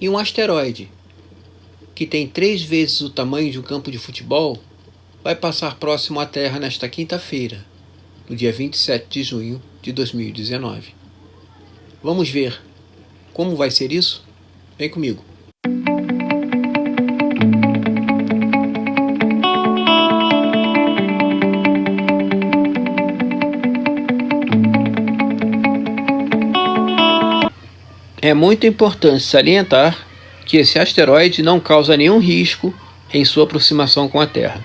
E um asteroide, que tem três vezes o tamanho de um campo de futebol, vai passar próximo à Terra nesta quinta-feira, no dia 27 de junho de 2019. Vamos ver como vai ser isso? Vem comigo. É muito importante salientar que esse asteroide não causa nenhum risco em sua aproximação com a Terra.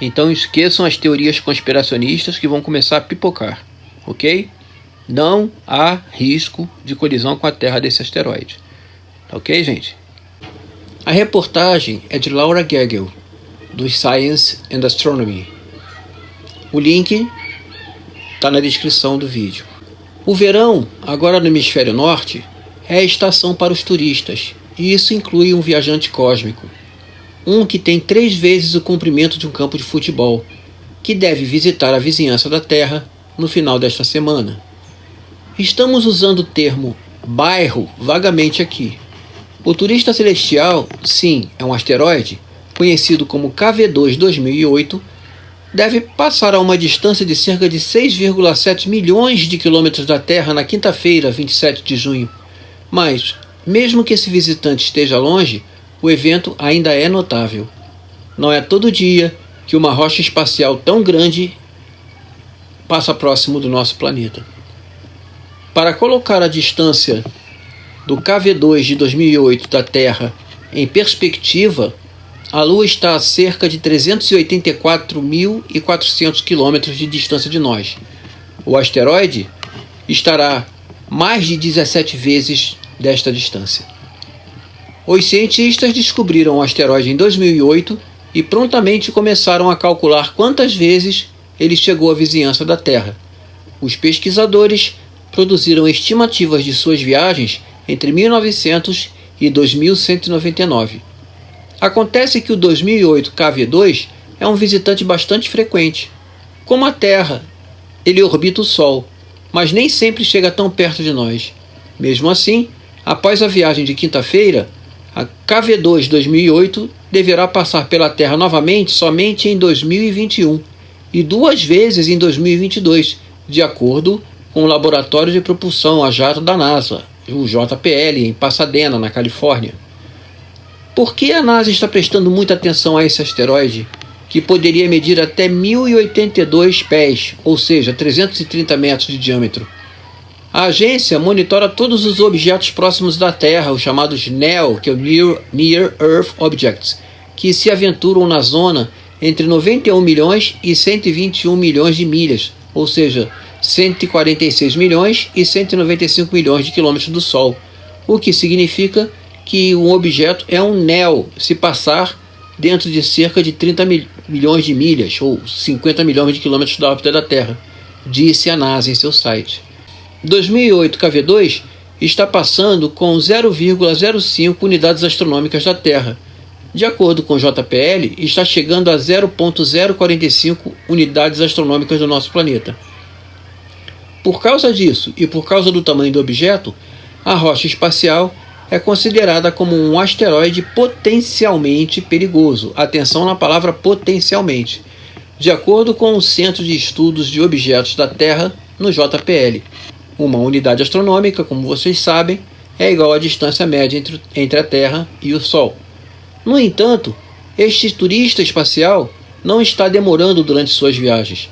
Então esqueçam as teorias conspiracionistas que vão começar a pipocar, ok? Não há risco de colisão com a Terra desse asteroide. Ok, gente? A reportagem é de Laura Gagel, do Science and Astronomy. O link está na descrição do vídeo. O verão, agora no hemisfério norte, é a estação para os turistas, e isso inclui um viajante cósmico um que tem três vezes o comprimento de um campo de futebol, que deve visitar a vizinhança da Terra no final desta semana. Estamos usando o termo bairro vagamente aqui. O turista celestial, sim, é um asteroide, conhecido como KV2 2008, deve passar a uma distância de cerca de 6,7 milhões de quilômetros da Terra na quinta-feira, 27 de junho. Mas, mesmo que esse visitante esteja longe, o evento ainda é notável. Não é todo dia que uma rocha espacial tão grande passa próximo do nosso planeta. Para colocar a distância do KV2 de 2008 da Terra em perspectiva, a Lua está a cerca de 384.400 km de distância de nós. O asteroide estará mais de 17 vezes desta distância. Os cientistas descobriram o asteroide em 2008 e prontamente começaram a calcular quantas vezes ele chegou à vizinhança da Terra. Os pesquisadores produziram estimativas de suas viagens entre 1900 e 2199. Acontece que o 2008 KV2 é um visitante bastante frequente. Como a Terra, ele orbita o Sol, mas nem sempre chega tão perto de nós. Mesmo assim, após a viagem de quinta-feira, a KV2 2008 deverá passar pela Terra novamente somente em 2021 e duas vezes em 2022, de acordo com o Laboratório de Propulsão a Jato da NASA, o JPL, em Pasadena, na Califórnia. Por que a NASA está prestando muita atenção a esse asteroide, que poderia medir até 1082 pés, ou seja, 330 metros de diâmetro? A agência monitora todos os objetos próximos da Terra, os chamados NEO, que é Near Earth Objects, que se aventuram na zona entre 91 milhões e 121 milhões de milhas, ou seja, 146 milhões e 195 milhões de quilômetros do Sol, o que significa que um objeto é um NEO se passar dentro de cerca de 30 mil, milhões de milhas, ou 50 milhões de quilômetros da órbita da Terra, disse a NASA em seu site. 2008 KV2 está passando com 0,05 unidades astronômicas da Terra. De acordo com o JPL, está chegando a 0,045 unidades astronômicas do nosso planeta. Por causa disso e por causa do tamanho do objeto, a rocha espacial é considerada como um asteroide potencialmente perigoso. Atenção na palavra potencialmente. De acordo com o Centro de Estudos de Objetos da Terra, no JPL. Uma unidade astronômica, como vocês sabem, é igual à distância média entre, entre a Terra e o Sol. No entanto, este turista espacial não está demorando durante suas viagens.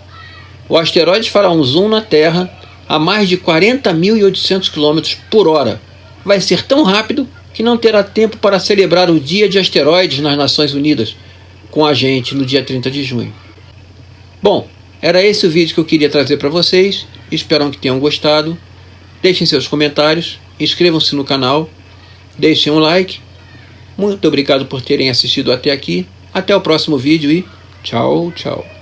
O asteroide fará um zoom na Terra a mais de 40.800 km por hora. Vai ser tão rápido que não terá tempo para celebrar o Dia de Asteroides nas Nações Unidas com a gente no dia 30 de junho. Bom, era esse o vídeo que eu queria trazer para vocês. Espero que tenham gostado. Deixem seus comentários, inscrevam-se no canal, deixem um like. Muito obrigado por terem assistido até aqui. Até o próximo vídeo e tchau, tchau.